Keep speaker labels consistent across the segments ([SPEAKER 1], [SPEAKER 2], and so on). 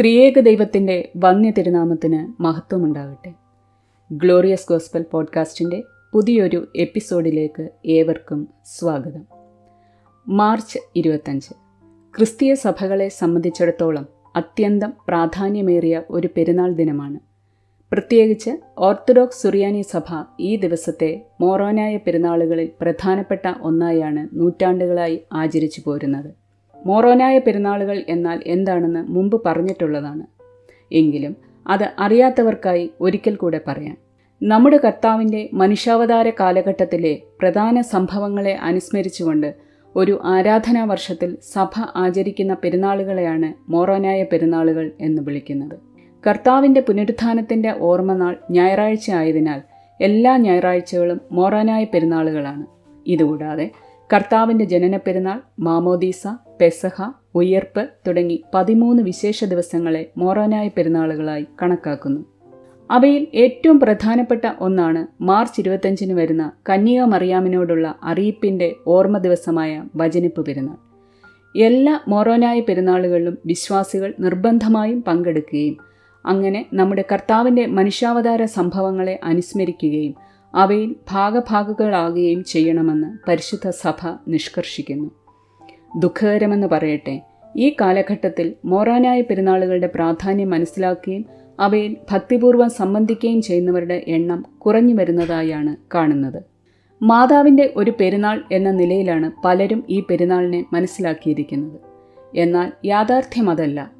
[SPEAKER 1] ത്രിയേക ദൈവത്തിന്റെ വന്യ തിരുനാമത്തിന് മഹത്വമുണ്ടാകട്ടെ. ഗ്ലോറിയസ് ഗോസ്ബൽ പോഡ്കാസ്റ്റിന്റെ പുതിയൊരു എപ്പിസോഡിലേക്ക് ഏവർക്കും സ്വാഗതം. മാർച്ച് ഇരുപത്തഞ്ച്. ക്രിസ്തീയ സഭകളെ സംബന്ധിച്ചിടത്തോളം അത്യന്തം പ്രാധാന്യമേറിയ ഒരു പെരുന്നാൾ ദിനമാണ്. പ്രത്യേകിച്ച് ഓർത്തഡോക്സ് സുറിയാനി സഭ ഈ ദിവസത്തെ മോറോനായ പെരുന്നാളുകളിൽ പ്രധാനപ്പെട്ട ഒന്നായാണ് നൂറ്റാണ്ടുകളായി ആചരിച്ചു പോരുന്നത്. മോറോനായ പെരുന്നാളുകൾ എന്നാൽ എന്താണെന്ന് മുമ്പ് പറഞ്ഞിട്ടുള്ളതാണ്. എങ്കിലും അത് അറിയാത്തവർക്കായി ഒരിക്കൽ കൂടെ പറയാം. നമ്മുടെ കർത്താവിന്റെ മനുഷ്യാവതാര കാലഘട്ടത്തിലെ പ്രധാന സംഭവങ്ങളെ അനുസ്മരിച്ചുകൊണ്ട് ഒരു ആരാധനാ വർഷത്തിൽ സഭ ആചരിക്കുന്ന പെരുന്നാളുകളെയാണ് മോറോനായ പെരുന്നാളുകൾ എന്ന് വിളിക്കുന്നത്. കർത്താവിന്റെ പുനരുത്ഥാനത്തിന്റെ ഓർമ്മനാൾ ഞായറാഴ്ച ആയതിനാൽ എല്ലാ ഞായറാഴ്ചകളും മോറോനായ പെരുന്നാളുകളാണ്. ഇതുകൂടാതെ കർത്താവിന്റെ ജനന പെരുന്നാൾ മാമോദീസ പെസഹ ഉയർപ്പ് തുടങ്ങി പതിമൂന്ന് വിശേഷ ദിവസങ്ങളെ മോറാനായ പെരുന്നാളുകളായി കണക്കാക്കുന്നു. അവയിൽ ഏറ്റവും പ്രധാനപ്പെട്ട ഒന്നാണ് മാർച്ച് ഇരുപത്തഞ്ചിന് വരുന്ന കന്യക മറിയാമിനോടുള്ള അറിയിപ്പിന്റെ ഓർമ്മ ദിവസമായ വചനിപ്പ് പെരുന്നാൾ. എല്ലാ മോറോനായ പെരുന്നാളുകളിലും വിശ്വാസികൾ നിർബന്ധമായും പങ്കെടുക്കുകയും അങ്ങനെ നമ്മുടെ കർത്താവിന്റെ മനുഷ്യാവതാര സംഭവങ്ങളെ അനുസ്മരിക്കുകയും അവയിൽ ഭാഗഭാഗങ്ങളാകുകയും ചെയ്യണമെന്ന് പരിശുദ്ധ സഭ നിഷ്കർഷിക്കുന്നു. ദുഃഖകരമെന്ന് പറയട്ടെ. ഈ കാലഘട്ടത്തിൽ മോറാനായ പെരുന്നാളുകളുടെ പ്രാധാന്യം മനസ്സിലാക്കുകയും അവയിൽ ഭക്തിപൂർവം സംബന്ധിക്കുകയും ചെയ്യുന്നവരുടെ എണ്ണം കുറഞ്ഞു വരുന്നതായാണ് കാണുന്നത്. മാതാവിന്റെ ഒരു പെരുന്നാൾ എന്ന നിലയിലാണ് പലരും ഈ പെരുന്നാളിനെ മനസ്സിലാക്കിയിരിക്കുന്നത്. എന്നാൽ യാഥാർത്ഥ്യം അതല്ല.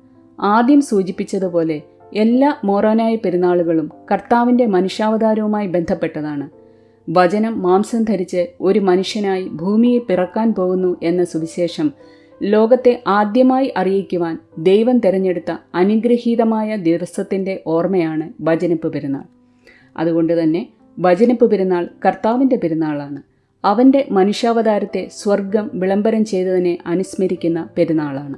[SPEAKER 1] ആദ്യം സൂചിപ്പിച്ചതുപോലെ എല്ലാ മോറോനായ പെരുന്നാളുകളും കർത്താവിന്റെ മനുഷ്യാവതാരവുമായി ബന്ധപ്പെട്ടതാണ്. വചനം മാംസം ധരിച്ച് ഒരു മനുഷ്യനായി ഭൂമിയിൽ പിറക്കാൻ പോകുന്നു എന്ന സുവിശേഷം ലോകത്തെ ആദ്യമായി അറിയിക്കുവാൻ ദൈവം തിരഞ്ഞെടുത്ത അനുഗ്രഹീതമായ ദിവസത്തിന്റെ ഓർമ്മയാണ് വചനപ്പ് പെരുന്നാൾ. അതുകൊണ്ട് തന്നെ വചനപ്പ് പെരുന്നാൾ കർത്താവിന്റെ പെരുന്നാളാണ്. അവന്റെ മനുഷ്യാവതാരത്തെ സ്വർഗം വിളംബരം ചെയ്തതിനെ അനുസ്മരിക്കുന്ന പെരുന്നാളാണ്.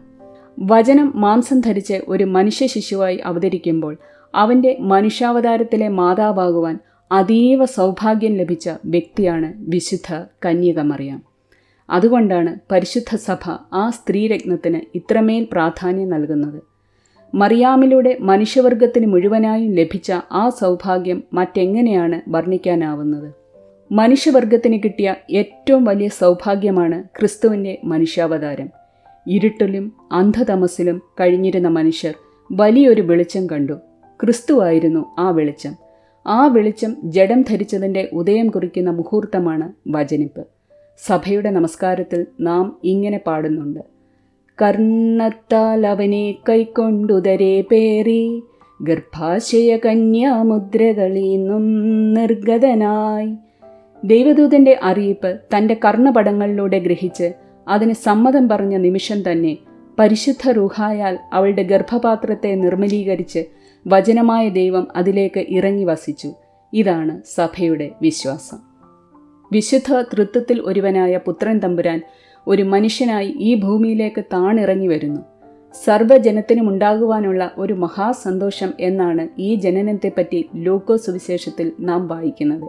[SPEAKER 1] വചനം മാംസം ധരിച്ച് ഒരു മനുഷ്യ ശിശുവായി അവതരിക്കുമ്പോൾ അവന്റെ മനുഷ്യാവതാരത്തിലെ മാതാവാകുവാൻ അതീവ സൗഭാഗ്യം ലഭിച്ച വ്യക്തിയാണ് വിശുദ്ധ കന്യക കന്യകമറിയാം. അതുകൊണ്ടാണ് പരിശുദ്ധ സഭ ആ സ്ത്രീരത്നത്തിന് ഇത്രമേൽ പ്രാധാന്യം നൽകുന്നത്. മറിയാമിലൂടെ മനുഷ്യവർഗത്തിന് മുഴുവനായും ലഭിച്ച ആ സൗഭാഗ്യം മറ്റെങ്ങനെയാണ് വർണിക്കാനാവുന്നത്? മനുഷ്യവർഗത്തിന് കിട്ടിയ ഏറ്റവും വലിയ സൗഭാഗ്യമാണ് ക്രിസ്തുവിന്റെ മനുഷ്യാവതാരം. ഇരുട്ടിലും അന്ധതമസിലും കഴിഞ്ഞിരുന്ന മനുഷ്യർ വലിയൊരു വെളിച്ചം കണ്ടു. ക്രിസ്തുവായിരുന്നു ആ വെളിച്ചം. ആ വെളിച്ചം ജഡം ധരിച്ചതിന്റെ ഉദയം കുറിക്കുന്ന മുഹൂർത്തമാണ് വചനിപ്പ്. സഭയുടെ നമസ്കാരത്തിൽ നാം ഇങ്ങനെ പാടുന്നുണ്ട്. കർണത്താൽ അവനെ കൈക്കൊണ്ടുതരെ പേറി ഗർഭാശയ കന്യാമുദ്രകളീന്നും നിർഗതനായി. ദൈവദൂതന്റെ അറിയിപ്പ് തന്റെ കർണപടങ്ങളിലൂടെ ഗ്രഹിച്ച് അതിന് സമ്മതം പറഞ്ഞ നിമിഷം തന്നെ പരിശുദ്ധ റൂഹായാൽ അവളുടെ ഗർഭപാത്രത്തെ നിർമ്മലീകരിച്ച് വചനമായ ദൈവം അതിലേക്ക് ഇറങ്ങി വസിച്ചു. ഇതാണ് സഭയുടെ വിശ്വാസം. വിശുദ്ധ തൃത്വത്തിൽ ഒരുവനായ പുത്രൻ തമ്പുരാൻ ഒരു മനുഷ്യനായി ഈ ഭൂമിയിലേക്ക് താണിറങ്ങി വരുന്നു. സർവജനത്തിനുമുണ്ടാകുവാനുള്ള ഒരു മഹാസന്തോഷം എന്നാണ് ഈ ജനനത്തെപ്പറ്റി ലോകോ സുവിശേഷത്തിൽ നാം വായിക്കുന്നത്.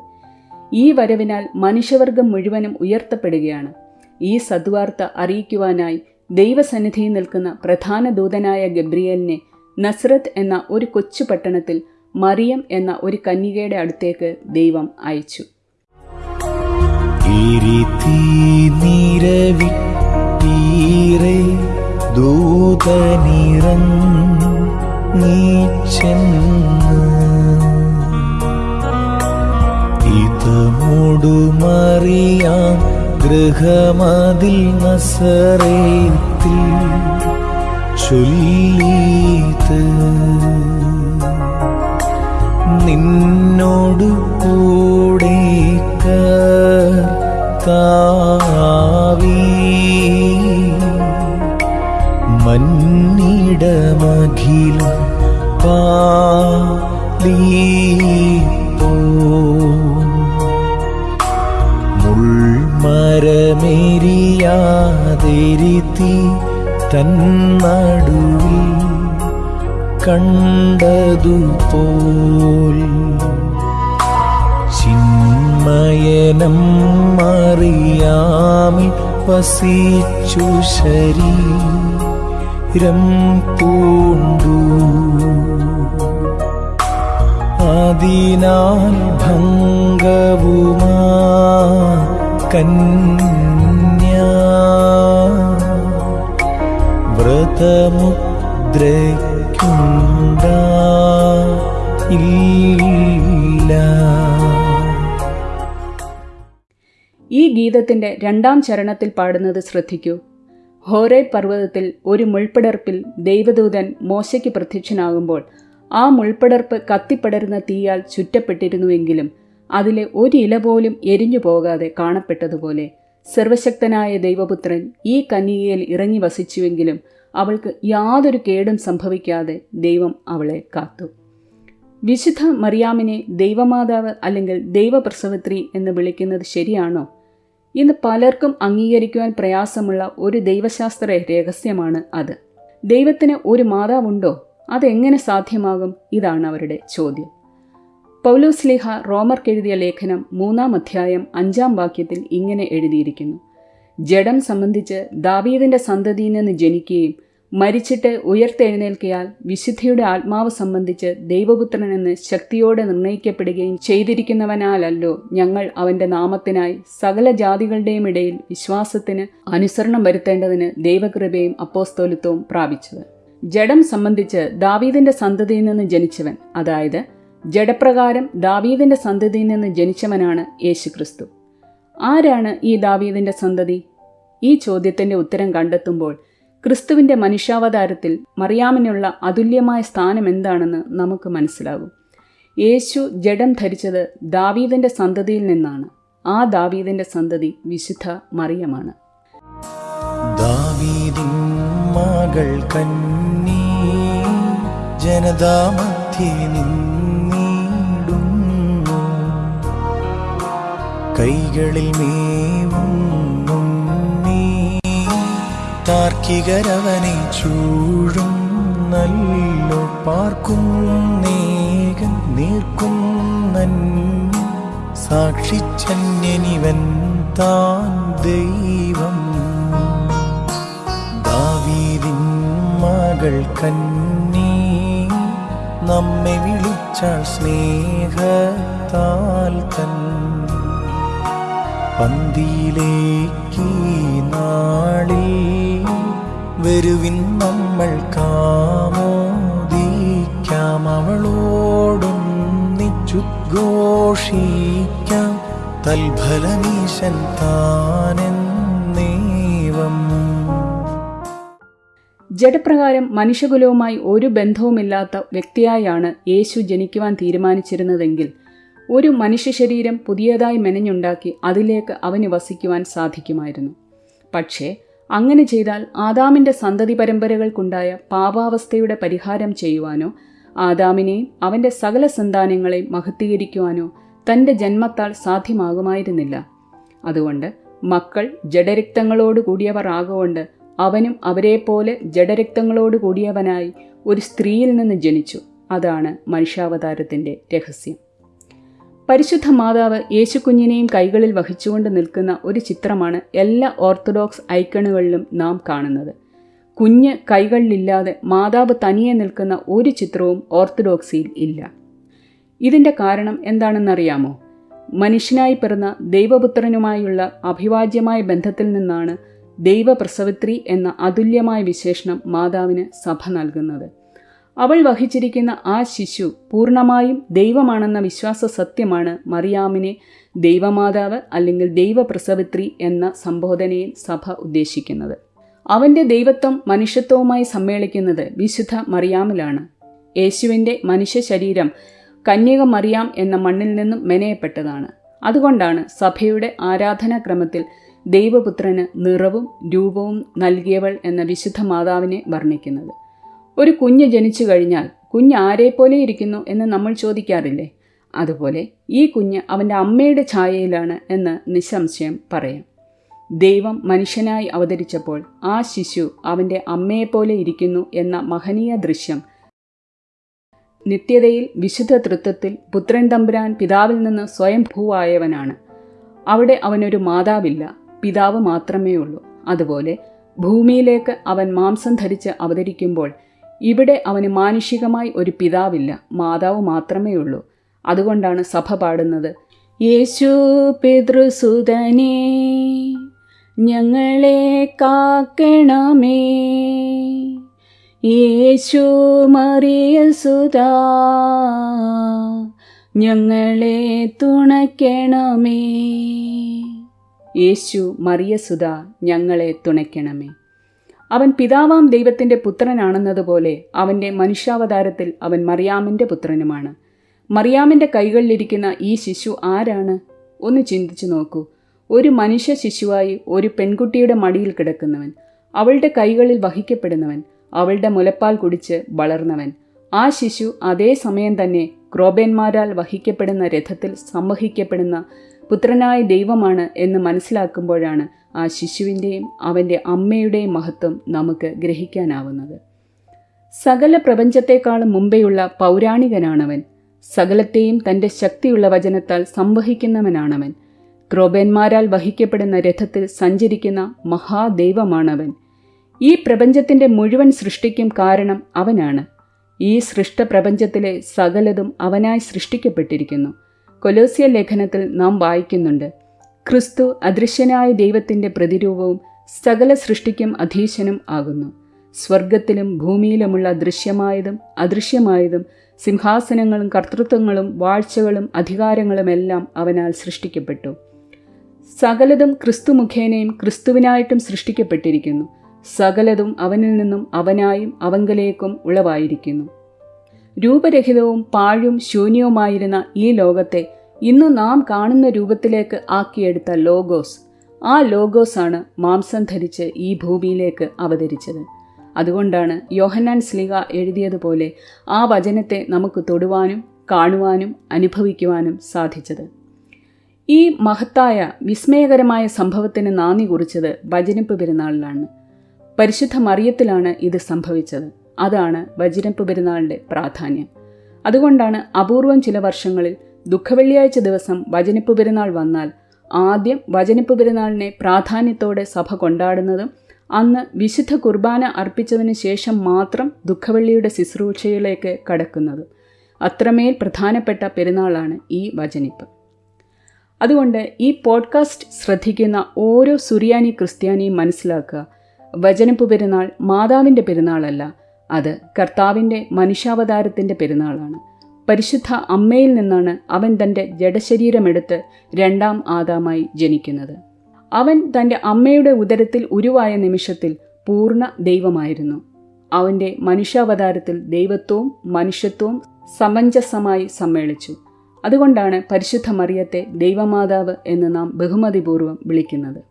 [SPEAKER 1] ഈ വരവിനാൽ മനുഷ്യവർഗം മുഴുവനും ഉയർത്തപ്പെടുകയാണ്. ഈ സദ്വാർത്ത അറിയിക്കുവാനായി ദൈവസന്നിധിയിൽ നിൽക്കുന്ന പ്രധാന ദൂതനായ ഗബ്രിയലിനെ നസ്രത്ത് എന്ന ഒരു കൊച്ചു പട്ടണത്തിൽ മറിയം എന്ന ഒരു കന്യകയുടെ അടുത്തേക്ക് ദൈവം അയച്ചു.
[SPEAKER 2] ഗൃഹമതിൽ നസറേത്തിൽ ചൊല്ലീത് നിന്നോടു കൂടെ താവി മന്നിടമഖിലും പാലീപ്പോ മുൾമരമേരിയാതിരുത്തി തന്നടുവിൽ കണ്ടതുപോൽ ചിന്മയനം മറിയാമി വസിച്ചു ശരീരം പൂണ്ടു. അതിനാൽ ഭംഗവുമാ കന്യ ഇല്ല
[SPEAKER 1] ഈ ഗീതത്തിന്റെ രണ്ടാം ചരണത്തിൽ പാടുന്നത് ശ്രദ്ധിക്കൂ. ഹോരേ പർവതത്തിൽ ഒരു മുൾപ്പടർപ്പിൽ ദൈവദൂതൻ മോശയ്ക്ക് പ്രത്യക്ഷനാകുമ്പോൾ ആ മുൾപ്പടർപ്പ് കത്തിപ്പടരുന്ന തീയാൽ ചുറ്റപ്പെട്ടിരുന്നുവെങ്കിലും അതിലെ ഒരു ഇല പോലും എരിഞ്ഞു പോകാതെ കാണപ്പെട്ടതുപോലെ സർവശക്തനായ ദൈവപുത്രൻ ഈ കന്യകയിൽ ഇറങ്ങി വസിച്ചുവെങ്കിലും അവൾക്ക് യാതൊരു കേടും സംഭവിക്കാതെ ദൈവം അവളെ കാത്തു. വിശുദ്ധ മറിയാമിനെ ദൈവമാതാവ് അല്ലെങ്കിൽ ദൈവപ്രസവത്രി എന്ന് വിളിക്കുന്നത് ശരിയാണോ? ഇന്ന് പലർക്കും അംഗീകരിക്കുവാൻ പ്രയാസമുള്ള ഒരു ദൈവശാസ്ത്ര രഹസ്യമാണ് അത്. ദൈവത്തിന് ഒരു മാതാവുണ്ടോ? അതെങ്ങനെ സാധ്യമാകും? ഇതാണ് അവരുടെ ചോദ്യം. പൗലോസ്ലിഹ റോമർക്കെഴുതിയ ലേഖനം മൂന്നാം അധ്യായം അഞ്ചാം വാക്യത്തിൽ ഇങ്ങനെ എഴുതിയിരിക്കുന്നു. ജഡം സംബന്ധിച്ച് ദാവീദിന്റെ സന്തതിയിൽ നിന്ന് ജനിക്കുകയും മരിച്ചിട്ട് ഉയർത്തെഴുന്നേൽക്കിയാൽ വിശുദ്ധിയുടെ ആത്മാവ് സംബന്ധിച്ച് ദൈവപുത്രനെന്ന് ശക്തിയോടെ നിർണയിക്കപ്പെടുകയും ചെയ്തിരിക്കുന്നവനാലല്ലോ ഞങ്ങൾ അവന്റെ നാമത്തിനായി സകല ജാതികളുടെയും ഇടയിൽ വിശ്വാസത്തിന് അനുസരണം വരുത്തേണ്ടതിന് ദൈവകൃപയും അപ്പോസ്തോലിത്വവും പ്രാപിച്ചത്. ജഡം സംബന്ധിച്ച് ദാവീദിന്റെ സന്തതിയിൽ നിന്ന് ജനിച്ചവൻ അതായത് ജഡപ്രകാരം ദാവീദിന്റെ സന്തതിയിൽ നിന്ന് ജനിച്ചവനാണ് യേശുക്രിസ്തു. ആരാണ് ഈ ദാവീദിന്റെ സന്തതി? ഈ ചോദ്യത്തിന്റെ ഉത്തരം കണ്ടെത്തുമ്പോൾ ക്രിസ്തുവിന്റെ മനുഷ്യാവതാരത്തിൽ മറിയാമിനുള്ള അതുല്യമായ സ്ഥാനം എന്താണെന്ന് നമുക്ക് മനസ്സിലാകും. യേശു ജഡം ധരിച്ചത് ദാവീദിന്റെ സന്തതിയിൽ നിന്നാണ്. ആ ദാവീദിന്റെ സന്തതി വിശുദ്ധ മറിയമാണ്.
[SPEAKER 2] കൈകളിൽ മേവുന്നുണ്ണി താർക്കികരവനെ ചൂഴും നല്ലോ പാർക്കും നേകൻ നീർക്കും സാക്ഷിച്ചന്യനിവൻ താൻ ദൈവം. ദാവീദിൻ മകൾ കന്നി നമ്മെ വിളിച്ചാൽ സ്നേഹത്താൽ തൻ പന്തിയിലേക്ക് നാളിൽ വരുവിൻ നമ്മൾ കാമോദിക്കാം. അവളോടൊന്നിച്ചു ഘോഷിക്കാം. തൽഫലമീശൻ താനെന്നേവം
[SPEAKER 1] ജഡപ്രകാരം മനുഷ്യകുലവുമായി ഒരു ബന്ധവുമില്ലാത്ത വ്യക്തിയായാണ് യേശു ജനിക്കുവാൻ തീരുമാനിച്ചിരുന്നതെങ്കിൽ ഒരു മനുഷ്യ ശരീരം പുതിയതായി മെനഞ്ഞുണ്ടാക്കി അതിലേക്ക് അവന് വസിക്കുവാൻ സാധിക്കുമായിരുന്നു. പക്ഷേ അങ്ങനെ ചെയ്താൽ ആദാമിന്റെ സന്തതി പരമ്പരകൾക്കുണ്ടായ പാപാവസ്ഥയുടെ പരിഹാരം ചെയ്യുവാനോ ആദാമിനെയും അവന്റെ സകല സന്താനങ്ങളെയും മഹത്വീകരിക്കുവാനോ തന്റെ ജന്മത്താൽ സാധ്യമാകുമായിരുന്നില്ല. അതുകൊണ്ട് മക്കൾ ജഡരക്തങ്ങളോട് കൂടിയവർ ആകൊണ്ട് അവനും അവരെപ്പോലെ ജഡരക്തങ്ങളോട് കൂടിയവനായി ഒരു സ്ത്രീയിൽ നിന്ന് ജനിച്ചു. അതാണ് മനുഷ്യാവതാരത്തിന്റെ രഹസ്യം. പരിശുദ്ധ മാതാവ് യേശുക്കുഞ്ഞിനെയും കൈകളിൽ വഹിച്ചുകൊണ്ട് നിൽക്കുന്ന ഒരു ചിത്രമാണ് എല്ലാ ഓർത്തഡോക്സ് ഐക്കണുകളിലും നാം കാണുന്നത്. കുഞ്ഞ് കൈകളിലില്ലാതെ മാതാവ് തനിയെ നിൽക്കുന്ന ഒരു ചിത്രവും ഓർത്തഡോക്സിയിൽ ഇല്ല. ഇതിന്റെ കാരണം എന്താണെന്നറിയാമോ? മനുഷ്യനായി പിറന്ന ദൈവപുത്രനുമായുള്ള അഭിവാജ്യമായ ബന്ധത്തിൽ നിന്നാണ് ദൈവപ്രസവത്രി എന്ന അതുല്യമായ വിശേഷണം മാതാവിന് സഭ നൽകുന്നത്. അവൾ വഹിച്ചിരിക്കുന്ന ആ ശിശു പൂർണമായും ദൈവമാണെന്ന വിശ്വാസ സത്യമാണ് മറിയാമിനെ ദൈവമാതാവ് അല്ലെങ്കിൽ ദൈവപ്രസവിത്രി എന്ന സംബോധനയിൽ സഭ ഉദ്ദേശിക്കുന്നത്. അവന്റെ ദൈവത്വം മനുഷ്യത്വവുമായി സമ്മേളിക്കുന്നത് വിശുദ്ധ മറിയാമിലാണ്. യേശുവിന്റെ മനുഷ്യ ശരീരം കന്യക മറിയാം എന്ന മണ്ണിൽ നിന്നും മെനയപ്പെട്ടതാണ്. അതുകൊണ്ടാണ് സഭയുടെ ആരാധനാക്രമത്തിൽ ദൈവപുത്രന് നിറവും രൂപവും നൽകിയവൾ എന്ന വിശുദ്ധ മാതാവിനെ വർണിക്കുന്നത്. ഒരു കുഞ്ഞ് ജനിച്ചു കഴിഞ്ഞാൽ കുഞ്ഞ് ആരെപ്പോലെ ഇരിക്കുന്നു എന്ന് നമ്മൾ ചോദിക്കാറില്ലേ? അതുപോലെ ഈ കുഞ്ഞ് അവന്റെ അമ്മയുടെ ഛായയിലാണ് എന്ന് നിസ്സംശയം പറയാം. ദൈവം മനുഷ്യനായി അവതരിച്ചപ്പോൾ ആ ശിശു അവന്റെ അമ്മയെപ്പോലെ ഇരിക്കുന്നു എന്ന മഹനീയ ദൃശ്യം. നിത്യതയിൽ വിശുദ്ധ തൃത്വത്തിൽ പുത്രൻ തമ്പുരാൻ പിതാവിൽ നിന്ന് സ്വയം ഭൂവായവനാണ്. അവിടെ അവനൊരു മാതാവില്ല പിതാവ് മാത്രമേ ഉള്ളൂ അതുപോലെ ഭൂമിയിലേക്ക് അവൻ മാംസം ധരിച്ച് അവതരിക്കുമ്പോൾ ഇവിടെ അവന് മാനുഷികമായി ഒരു പിതാവില്ല മാതാവ് മാത്രമേ ഉള്ളൂ അതുകൊണ്ടാണ് സഭ പാടുന്നത് യേശു പിതൃസുതനേ ഞങ്ങളെ കാക്കണമേ. യേശു മറിയ സുതാ ഞങ്ങളെ തുണയ്ക്കണമേ. യേശു മറിയ സുതാ ഞങ്ങളെ തുണയ്ക്കണമേ. അവൻ പിതാവാം ദൈവത്തിന്റെ പുത്രനാണെന്നതുപോലെ അവന്റെ മനുഷ്യാവതാരത്തിൽ അവൻ മറിയാമിന്റെ പുത്രനുമാണ്. മറിയാമിന്റെ കൈകളിലിരിക്കുന്ന ഈ ശിശു ആരാണ്? ഒന്ന് ചിന്തിച്ചു നോക്കൂ. ഒരു മനുഷ്യ ശിശുവായി ഒരു പെൺകുട്ടിയുടെ മടിയിൽ കിടക്കുന്നവൻ അവളുടെ കൈകളിൽ വഹിക്കപ്പെടുന്നവൻ അവളുടെ മുലപ്പാൽ കുടിച്ച് വളർന്നവൻ. ആ ശിശു അതേ സമയം തന്നെ ക്രോബേന്മാരാൽ വഹിക്കപ്പെടുന്ന രഥത്തിൽ സംവഹിക്കപ്പെടുന്ന പുത്രനായ ദൈവമാണ് എന്ന് മനസ്സിലാക്കുമ്പോഴാണ് ആ ശിശുവിന്റെയും അവന്റെ അമ്മയുടെയും മഹത്വം നമുക്ക് ഗ്രഹിക്കാനാവുന്നത്. സകല പ്രപഞ്ചത്തെക്കാളും മുമ്പെയുള്ള പൗരാണികനാണവൻ. സകലത്തെയും തന്റെ ശക്തിയുള്ള വചനത്താൽ സംവഹിക്കുന്നവനാണവൻ. ക്രോബന്മാരാൽ വഹിക്കപ്പെടുന്ന രഥത്തിൽ സഞ്ചരിക്കുന്ന മഹാദൈവമാണവൻ. ഈ പ്രപഞ്ചത്തിന്റെ മുഴുവൻ സൃഷ്ടിക്കും കാരണം അവനാണ്. ഈ സൃഷ്ട പ്രപഞ്ചത്തിലെ സകലതും അവനായി സൃഷ്ടിക്കപ്പെട്ടിരിക്കുന്നു. കൊലോസിയ ലേഖനത്തിൽ നാം വായിക്കുന്നുണ്ട്. ക്രിസ്തു അദൃശ്യനായ ദൈവത്തിന്റെ പ്രതിരൂപവും സകല സൃഷ്ടിക്കും അധീശനും ആകുന്നു. സ്വർഗത്തിലും ഭൂമിയിലുമുള്ള ദൃശ്യമായതും അദൃശ്യമായതും സിംഹാസനങ്ങളും കർത്തൃത്വങ്ങളും വാഴ്ചകളും അധികാരങ്ങളുമെല്ലാം അവനാൽ സൃഷ്ടിക്കപ്പെട്ടു. സകലതും ക്രിസ്തു മുഖേനയും ക്രിസ്തുവിനായിട്ടും സൃഷ്ടിക്കപ്പെട്ടിരിക്കുന്നു. സകലതും അവനിൽ നിന്നും അവനായും അവങ്കലേക്കും ഉളവായിരിക്കുന്നു. രൂപരഹിതവും പാഴും ശൂന്യവുമായിരുന്ന ഈ ലോകത്തെ ഇന്ന് നാം കാണുന്ന രൂപത്തിലേക്ക് ആക്കിയെടുത്ത ലോഗോസ്. ആ ലോഗോസാണ് മാംസം ധരിച്ച് ഈ ഭൂമിയിലേക്ക് അവതരിച്ചത്. അതുകൊണ്ടാണ് യോഹന്നാൻ സ്ലിഗ എഴുതിയതുപോലെ ആ വചനത്തെ നമുക്ക് തൊടുവാനും കാണുവാനും അനുഭവിക്കുവാനും സാധിച്ചത്. ഈ മഹത്തായ വിസ്മയകരമായ സംഭവത്തിന് നാന്ദി കുറിച്ചത് വചനപ്പ് പെരുന്നാളിലാണ്. പരിശുദ്ധ മറിയത്തിലാണ് ഇത് സംഭവിച്ചത്. അതാണ് വചനപ്പ് പെരുന്നാളിന്റെ പ്രാധാന്യം. അതുകൊണ്ടാണ് അപൂർവം ചില വർഷങ്ങളിൽ ദുഃഖവെള്ളിയാഴ്ച ദിവസം വചനിപ്പ് പെരുന്നാൾ വന്നാൽ ആദ്യം വചനിപ്പ് പെരുന്നാളിനെ പ്രാധാന്യത്തോടെ സഭ കൊണ്ടാടുന്നതും അന്ന് വിശുദ്ധ കുർബാന അർപ്പിച്ചതിന് ശേഷം മാത്രം ദുഃഖവെള്ളിയുടെ ശുശ്രൂഷയിലേക്ക് കടക്കുന്നതും. അത്രമേൽ പ്രധാനപ്പെട്ട പെരുന്നാളാണ് ഈ വചനിപ്പ്. അതുകൊണ്ട് ഈ പോഡ്കാസ്റ്റ് ശ്രദ്ധിക്കുന്ന ഓരോ സുറിയാനി ക്രിസ്ത്യാനിയും മനസ്സിലാക്കുക വചനിപ്പ് പെരുന്നാൾ മാതാവിന്റെ പെരുന്നാളല്ല അത് കർത്താവിന്റെ മനുഷ്യാവതാരത്തിന്റെ പെരുന്നാളാണ്. പരിശുദ്ധ അമ്മയിൽ നിന്നാണ് അവൻ തന്റെ ജഡശരീരമെടുത്ത് രണ്ടാം ആദാമായി ജനിക്കുന്നത്. അവൻ തന്റെ അമ്മയുടെ ഉദരത്തിൽ ഉരുവായ നിമിഷത്തിൽ പൂർണ ദൈവമായിരുന്നു. അവന്റെ മനുഷ്യാവതാരത്തിൽ ദൈവത്വവും മനുഷ്യത്വവും സമഞ്ജസമായി സമ്മേളിച്ചു. അതുകൊണ്ടാണ് പരിശുദ്ധ മറിയത്തെ ദൈവമാതാവ് എന്ന് നാം ബഹുമതിപൂർവം വിളിക്കുന്നത്.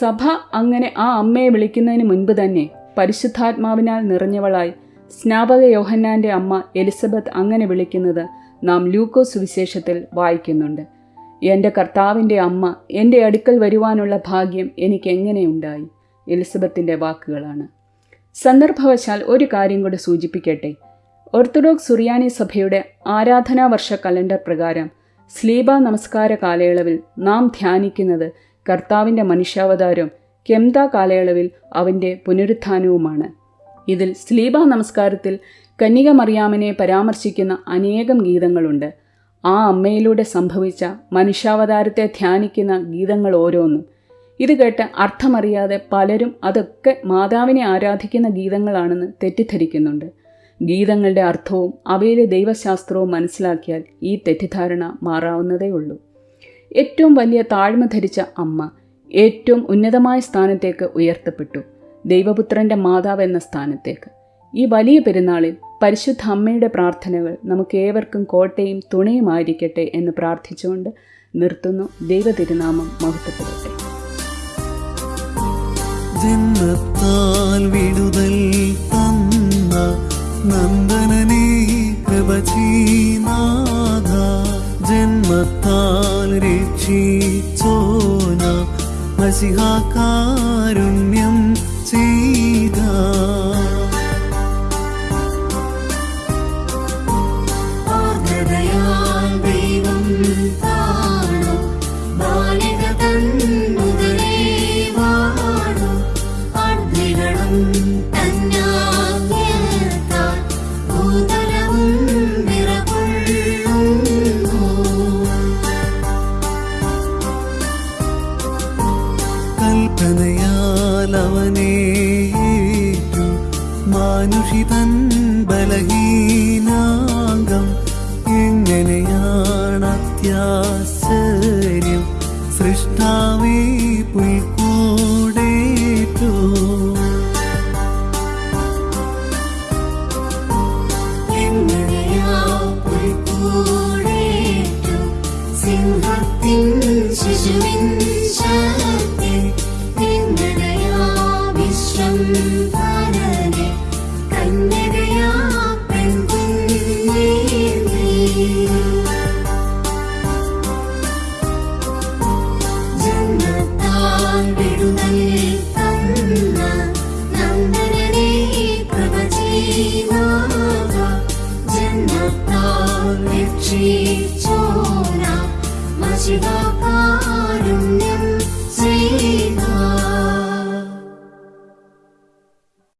[SPEAKER 1] സഭ അങ്ങനെ ആ അമ്മയെ വിളിക്കുന്നതിന് മുൻപ് തന്നെ പരിശുദ്ധാത്മാവിനാൽ നിറഞ്ഞവളായി സ്നാപക യോഹന്നാന്റെ അമ്മ എലിസബത്ത് അങ്ങനെ വിളിക്കുന്നത് നാം ലൂക്കോസ് സുവിശേഷത്തിൽ വായിക്കുന്നുണ്ട്. എന്റെ കർത്താവിന്റെ അമ്മ എന്റെ അടുക്കൽ വരുവാനുള്ള ഭാഗ്യം എനിക്ക് എങ്ങനെയുണ്ടായി എലിസബത്തിന്റെ വാക്കുകളാണ്. സന്ദർഭവശാൽ ഒരു കാര്യം കൂടി സൂചിപ്പിക്കട്ടെ. ഓർത്തഡോക്സ് സുറിയാനി സഭയുടെ ആരാധനാ വർഷ കലണ്ടർ പ്രകാരം സ്ലീബ നമസ്കാര കാലയളവിൽ നാം ധ്യാനിക്കുന്നത് കർത്താവിന്റെ മനുഷ്യാവതാരം കെംത കാലയളവിൽ അവന്റെ പുനരുത്ഥാനവുമാണ്. ഇതിൽ സ്ലീബ നമസ്കാരത്തിൽ കന്യക മറിയാമിനെ പരാമർശിക്കുന്ന അനേകം ഗീതങ്ങളുണ്ട്. ആ അമ്മയിലൂടെ സംഭവിച്ച മനുഷ്യാവതാരത്തെ ധ്യാനിക്കുന്ന ഗീതങ്ങൾ ഓരോന്നും. ഇത് കേട്ട് അർത്ഥമറിയാതെ പലരും അതൊക്കെ മാതാവിനെ ആരാധിക്കുന്ന ഗീതങ്ങളാണെന്ന് തെറ്റിദ്ധരിക്കുന്നുണ്ട്. ഗീതങ്ങളുടെ അർത്ഥവും അവയിലെ ദൈവശാസ്ത്രവും മനസ്സിലാക്കിയാൽ ഈ തെറ്റിദ്ധാരണ മാറാവുന്നതേ ഉള്ളൂ. ഏറ്റവും വലിയ താഴ്മ ധരിച്ച അമ്മ ഏറ്റവും ഉന്നതമായ സ്ഥാനത്തേക്ക് ഉയർത്തപ്പെട്ടു. ദൈവപുത്രന്റെ മാതാവ് എന്ന സ്ഥാനത്തേക്ക്. ഈ വലിയ പെരുന്നാളിൽ പരിശുദ്ധ അമ്മയുടെ പ്രാർത്ഥനകൾ നമുക്ക് ഏവർക്കും കോട്ടയും തുണയുമായിരിക്കട്ടെ എന്ന് പ്രാർത്ഥിച്ചുകൊണ്ട് നിർത്തുന്നു. ദൈവ തിരുനാമം മഹത്വപ്പെടട്ടെ
[SPEAKER 2] ജന്മത്താൽ വിടുതൽ തന്ന ജന്മത്താൽ രക്ഷിച്ചോന മസിഹാകാരുണ്യം
[SPEAKER 3] മാനുഷിതൻ ബലഹീനാംഗം എങ്ങനെയാണ് അത്യാശ്ചര്യം? സൃഷ്ടാവേ പുൽക്കൂടേറ്റു.
[SPEAKER 4] ശിശുവിൻ ശക്തി വിശ്വംഭരനെ Sen nereye